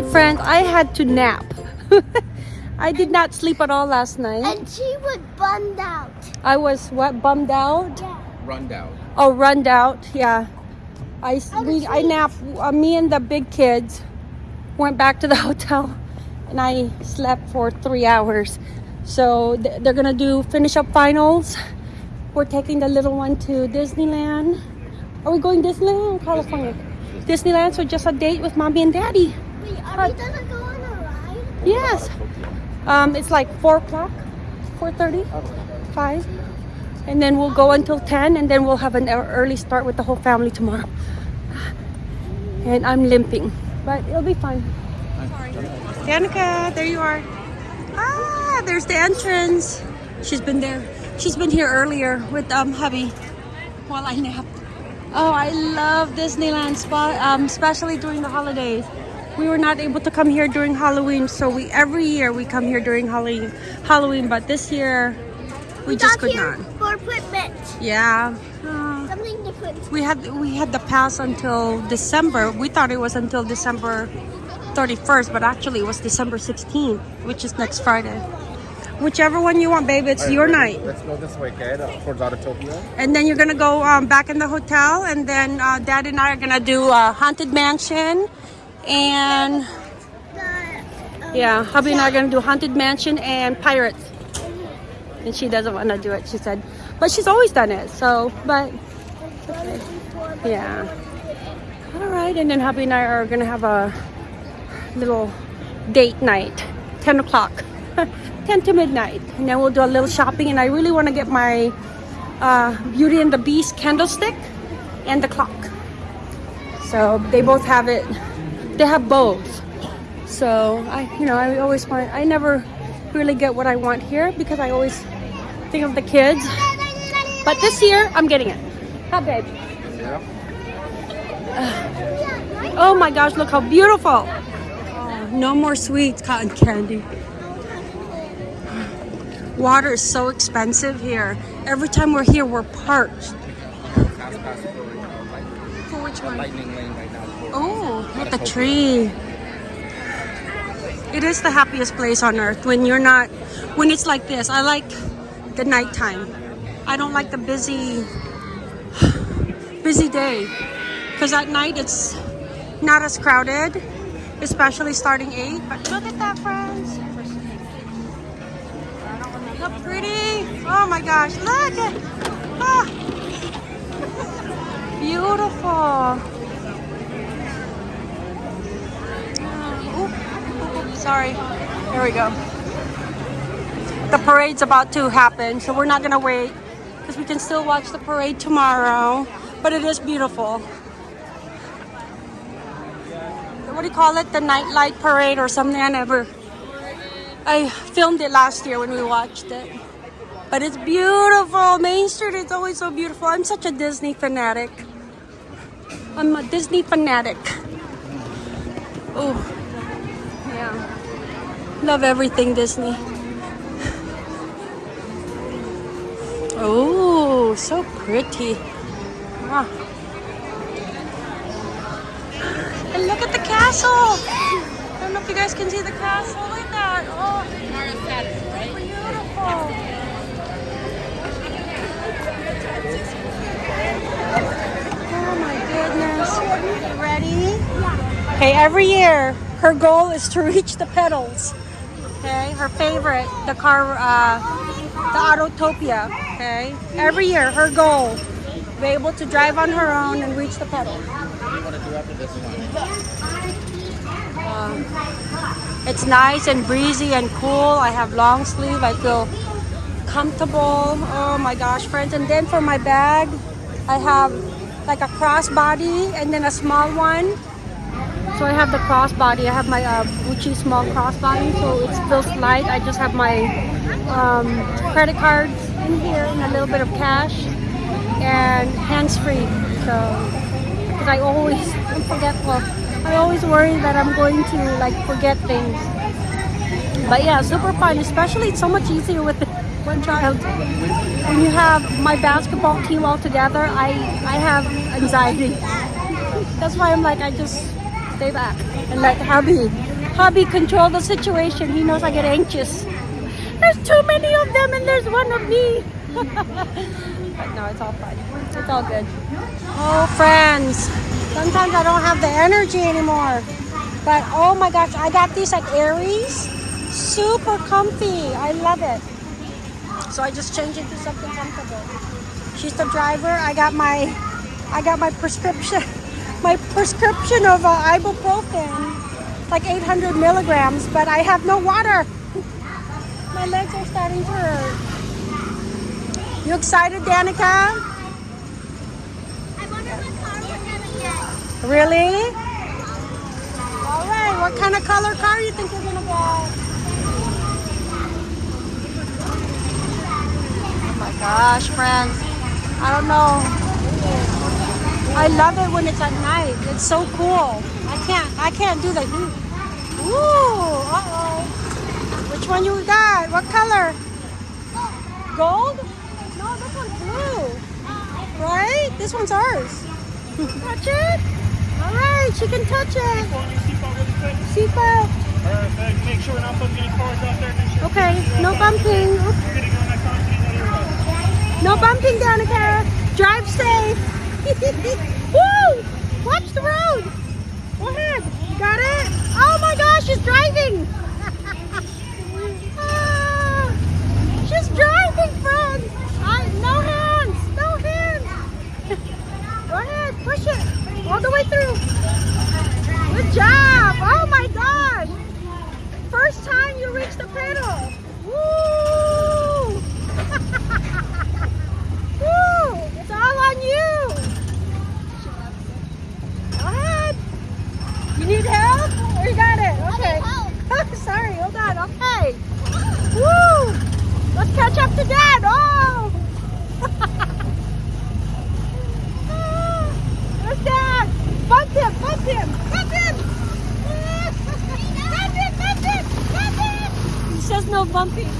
right, friends, I had to nap. I did not sleep at all last night. And she was bummed out. I was what bummed out? Yeah. Run down. Oh, runned out. Yeah. I we I napped. Uh, me and the big kids went back to the hotel, and I slept for three hours. So th- they're gonna do finish up finals. We're taking the little one to Disneyland. Are we going Disneyland or California? Disneyland. So just a date with mommy and daddy. Wait, are we gonna go on a ride? Yes. Um, it's like four o'clock, four thirty, five, and then we'll go until ten, and then we'll have an early start with the whole family tomorrow. And I'm limping, but it'll be fine. Sorry. Danica, there you are. Ah, there's the entrance. She's been there. She's been here earlier with um hubby while I nap. Oh, I love Disneyland spot, um, especially during the holidays. We were not able to come here during Halloween, so we every year we come here during Halloween. Halloween, but this year we just got could here not. for equipment. Yeah. Uh, Something different. we had we had the pass until December. We thought it was until December 31st, but actually it was December 16th, which is next Friday. Whichever one you want, babe. It's your night. Let's go this way, okay? Towards Autotopia. And then you're gonna go um, back in the hotel, and then uh, Dad and I are gonna do uh, haunted mansion, and yeah, hubby and I are gonna do haunted mansion and pirates. And she doesn't want to do it. She said, but she's always done it. So, but yeah. All right, and then hubby and I are gonna have a little date night, 10 o'clock, 10 to midnight, and then we'll do a little shopping. And I really want to get my uh, Beauty and the Beast candlestick and the clock. So they both have it. They have both. So I, you know, I always want. I never really get what I want here because I always think of the kids. But this year, I'm getting it. How babe? Yeah. Oh my gosh, look how beautiful. Oh, no more sweets, cotton candy. Water is so expensive here. Every time we're here, we're parched. Pass past the light, For which one? lightning lane right now. Oh, look at the tree. It is the happiest place on earth when you're not, when it's like this. I like the nighttime. I don't like the busy, busy day. Because at night it's not as crowded, especially starting 8. But look at that, friends. How pretty. Oh my gosh, look ah. Beautiful. Oop, oop, oop, sorry. There we go. The parade's about to happen, so we're not gonna wait because we can still watch the parade tomorrow. But it is beautiful. What do you call it? The nightlight parade or something? I never. I filmed it last year when we watched it. But it's beautiful. Main Street is always so beautiful. I'm such a Disney fanatic. I'm a Disney fanatic. Oh, yeah. Love everything Disney. Oh, so pretty. Ah. And look at the castle. I don't know if you guys can see the castle. Look at that. Oh, beautiful. Oh my goodness. Ready? Okay, every year her goal is to reach the pedals. Okay, her favorite, the car, uh, the Autotopia. Okay, every year her goal, be able to drive on her own and reach the one? Um, it's nice and breezy and cool. I have long sleeve. I feel comfortable. Oh my gosh, friends. And then for my bag, I have like a crossbody and then a small one. So I have the crossbody. I have my uh, Gucci small crossbody, so it feels light. I just have my um, credit cards in here and a little bit of cash and hands-free. So, because I always I'm forgetful. I always worry that I'm going to like forget things. But yeah, super fun. Especially it's so much easier with one child. When you have my basketball team all together, I I have anxiety. That's why I'm like I just stay back and let hubby hubby control the situation. He knows I get anxious. There's too many of them and there's one of me. but no, it's all fine. It's all good. Oh, friends. Sometimes I don't have the energy anymore. But oh my gosh, I got these at Aerie's. Super comfy. I love it. So I just changed it to something comfortable. She's the driver. I got my I got my prescription my prescription of uh, ibuprofen like 800 milligrams but I have no water. My legs are starting to hurt. You excited Danica? I wonder what car we're gonna get. really? All right what kind of color car you think we're gonna get oh my gosh friends. I don't know I love it when it's at night. It's so cool. I can't I can't do the. Ooh, uh-oh. Which one you got? What color? Gold? No, this one's blue. Right? This one's ours. touch it? Alright, she can touch it. Seatbelt. Perfect. Make sure we're not putting any cars out there. Sure Okay, no bumping. Oops. you're gonna go next time. so you know you're right. No bumping, Danica. Drive safe. Woo! Watch the road. Go ahead. Got it? Oh my gosh, she's driving. She's driving, friends. I, no hands. No hands. Go ahead. Push it. All the way through. Good job. Oh my gosh. First time you reach the pedal. Woo! Woo! It's all on you. Go ahead. You need help? Or you got it? Okay. Sorry, hold on. Okay. Woo! Let's catch up to Dad. Oh! There's Dad. Bump him, bump him, bump him. Bump him, bump him, bump him. He says no bumping.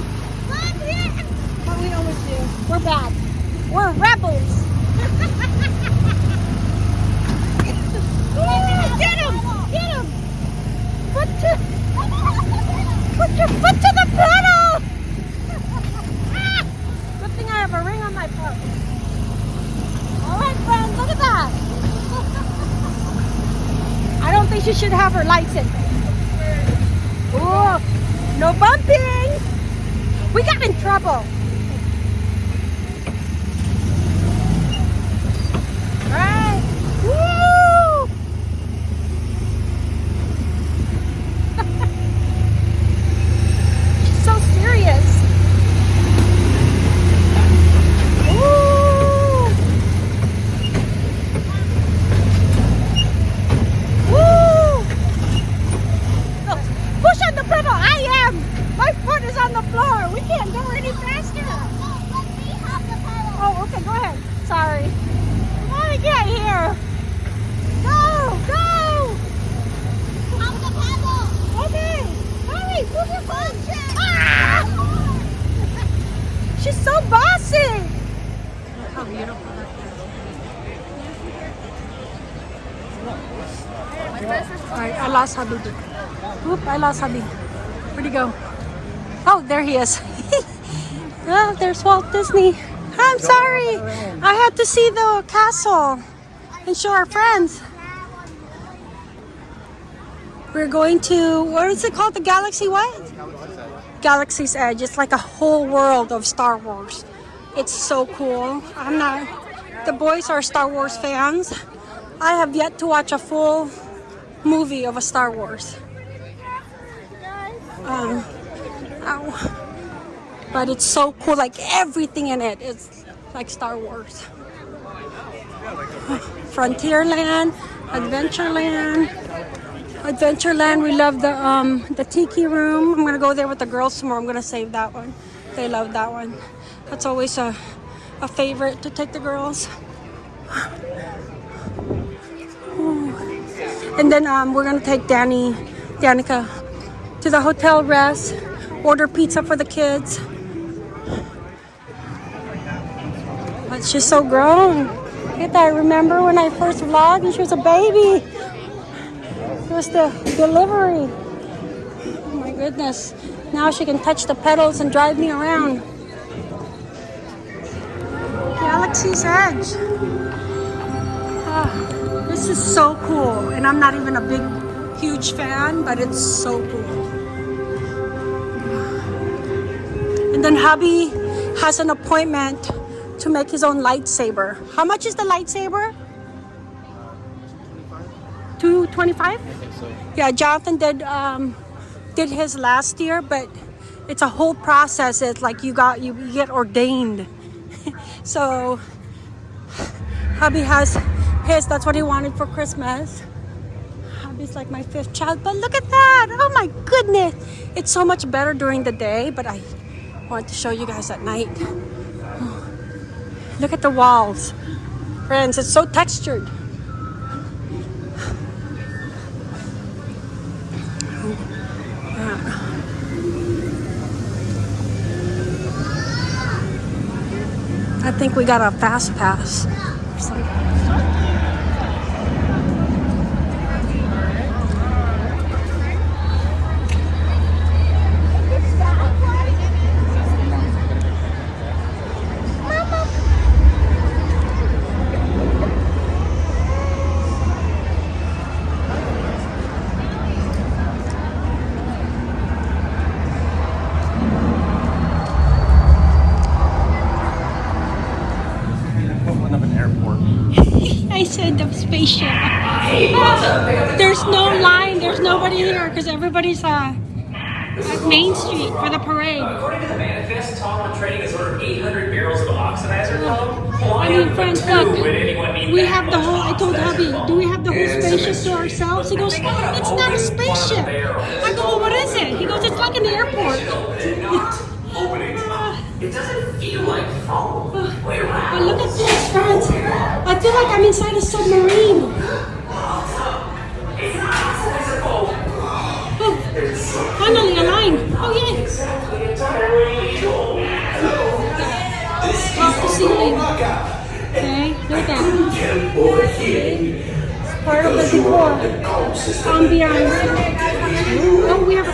Bump him. What we always do. We're bad. We're rebels. Ooh, get him! Get him! Put your, put your foot to the pedal! Ah! Good thing I have a ring on my foot. All right, friends, look at that. I don't should have her lights in. Ooh, no bumping. We got in trouble. Right. Woo! She's so serious. Woo! Woo! Look, push on the pedal. I am. My foot is on the floor. We can't go any faster. Let me have the pedal. Oh, okay, go ahead. Sorry. How to get here? Go, go! Have the pedal. Okay. Hurry, move your foot. Push it. Ah! She's so bossy. Alright, I lost hubby. Oop, I lost hubby. Where'd he go? Oh, there he is. oh, there's Walt Disney. I'm sorry. I had to see the castle and show our friends. We're going to, what is it called? The Galaxy what? Galaxy's Edge. It's like a whole world of Star Wars. It's so cool. I'm not, the boys are Star Wars fans. I have yet to watch a full movie of a Star Wars. Um. But it's so cool, like everything in it is like Star Wars. Frontierland, Adventureland. Adventureland, we love the um the tiki room. I'm gonna go there with the girls tomorrow. I'm gonna save that one. They love that one. That's always a a favorite to take the girls. And then um we're gonna take Danny, Danica, to the hotel rest. Order pizza for the kids. But she's so grown. Look at that. Remember when I first vlogged and she was a baby? It was the delivery. Oh my goodness. Now she can touch the pedals and drive me around. Galaxy's Edge. Ah, this is so cool. And I'm not even a big, huge fan, but it's so cool. And then hubby has an appointment to make his own lightsaber. How much is the lightsaber? 225? So Yeah, Jonathan did um, did his last year, but it's a whole process. It's like you got you get ordained. so hubby has his. That's what he wanted for Christmas. Hubby's like my fifth child, but look at that! Oh my goodness! It's so much better during the day, but I want to show you guys at night. Look at the walls, friends. It's so textured. Think we got a fast pass. I said the spaceship. There's no line. There's nobody here because everybody's uh, at Main Street for the parade. According to the manifest, Tomlin Trading has ordered 800 barrels of oxidizer foam. I mean, friends, look, Would anyone need we have the whole, I told hubby, do we have the whole spaceship to ourselves? He goes, it's not a spaceship. I go, well, what is it? He goes, it's like an airport. Did not open it. It doesn't feel like foam. Like I'm inside a submarine. It's. Oh, finally a line. Oh, yay. Off the ceiling. Okay, look at that. Here. Part of the decor. Ambiance. Oh, we have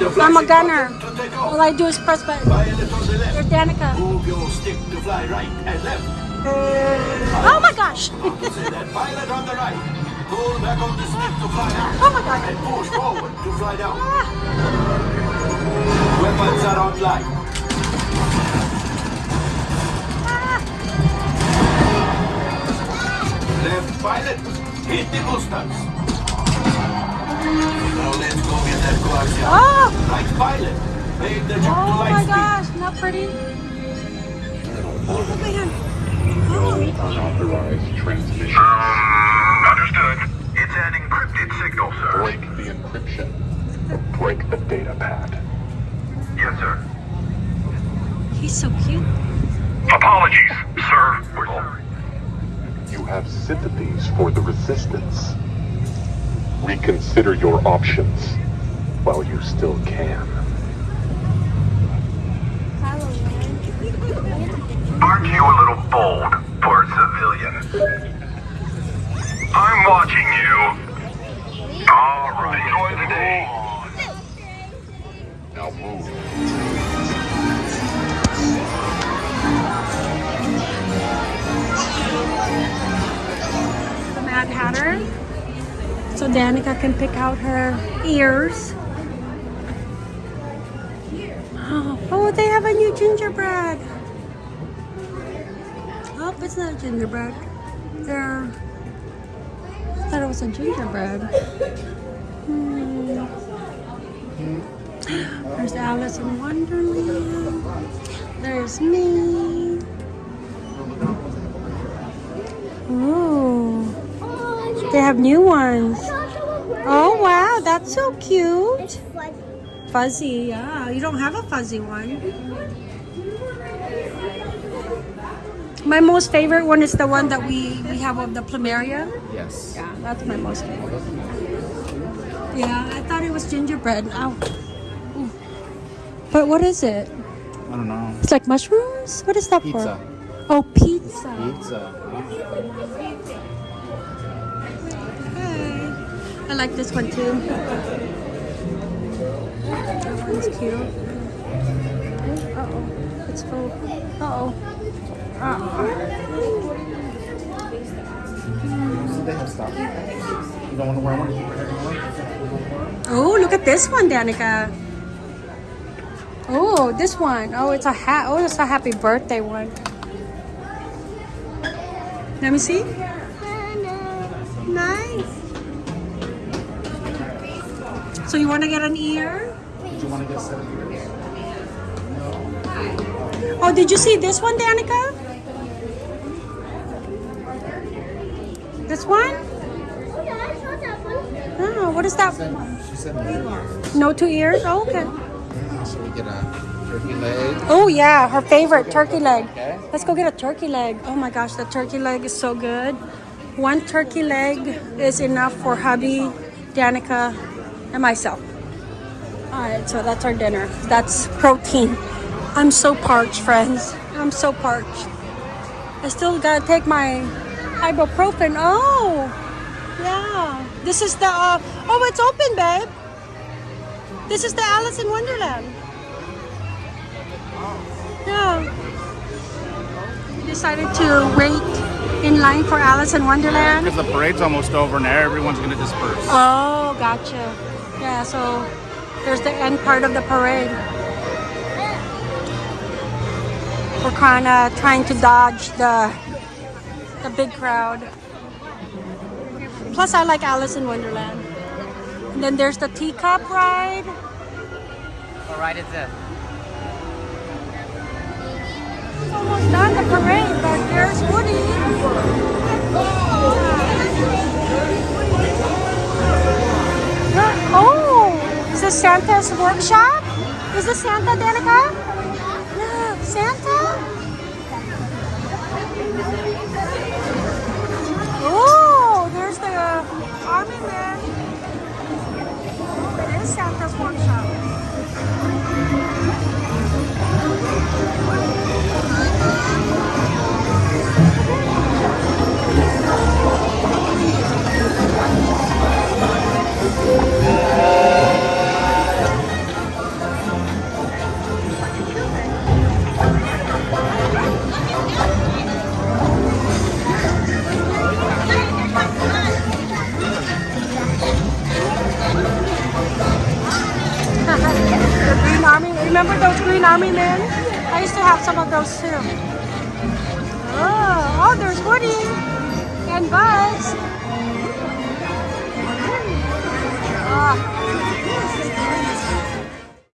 I'm a gunner. button to take All. I do is press button. Pilot on the You're left. Danica. Move your stick to fly right and left. Uh, oh my gosh. Opposite that pilot on the right. Pull back on the stick to fly out. Oh my God. And push forward to fly down. Ah. Weapons are online. Ah. Left pilot, hit the boosters. Now let's go get that coaxium. Oh, Right pilot, make the jump to oh light my speed. gosh. Not pretty. Oh man. Oh. unauthorized transmission. Understood. It's an encrypted signal, sir. Break the encryption. Break the data pad. Yes, sir. He's so cute. Apologies, sir. We're sorry. You have sympathies for the resistance. Reconsider your options while you still can. Aren't you a little bold for a civilian? I'm watching you. All right. Enjoy the day. Now move. the Mad Hatter. So Danica can pick out her ears. Oh, oh, they have a new gingerbread. Oh, it's not gingerbread. They're. I thought it was a gingerbread. Hmm. There's Alice in Wonderland. There's me. Ooh. They have new ones. Oh wow, that's so cute. Fuzzy, yeah. You don't have a fuzzy one. My most favorite one is the one that we, we have of the plumeria. Yes. Yeah, that's my most favorite. Yeah, I thought it was gingerbread. Ow. Ooh. But what is it? I don't know. It's like mushrooms? What is that for? Pizza. for? Oh, pizza. Pizza. I like this one too. That one's cute. Uh oh. It's full. Uh oh. Uh oh. Wear one? Oh, look at this one, Danica. Oh, this one. Oh, it's a hat. Oh, it's a happy birthday one. Let me see. So you want to get an ear? Do you want to get of ears? Oh, did you see this one, Danica? This one? Yeah, I saw that one. Oh, what is that? She said no ears. No two ears? Oh, okay. Uh-huh, so we get a turkey leg. Oh yeah, her favorite turkey leg. Okay. Let's go get a turkey leg. Oh my gosh, the turkey leg is so good. One turkey leg is enough for hubby, Danica, and myself. All right, so that's our dinner. That's protein. I'm so parched, friends. I'm so parched. I still gotta take my ibuprofen. Oh, yeah. This is the. Uh, oh, it's open, babe. This is the Alice in Wonderland. Yeah. We decided to wait in line for Alice in Wonderland. Because the parade's almost over and everyone's going to disperse. Oh, gotcha. Yeah, so there's the end part of the parade. We're kind of trying to dodge the the big crowd. Plus, I like Alice in Wonderland. And then there's the teacup ride. What ride is this? It's almost done the parade, but there's Santa's workshop? Is this Santa, Danica? Look, Santa. Oh, there's the army man. It is Santa's workshop. the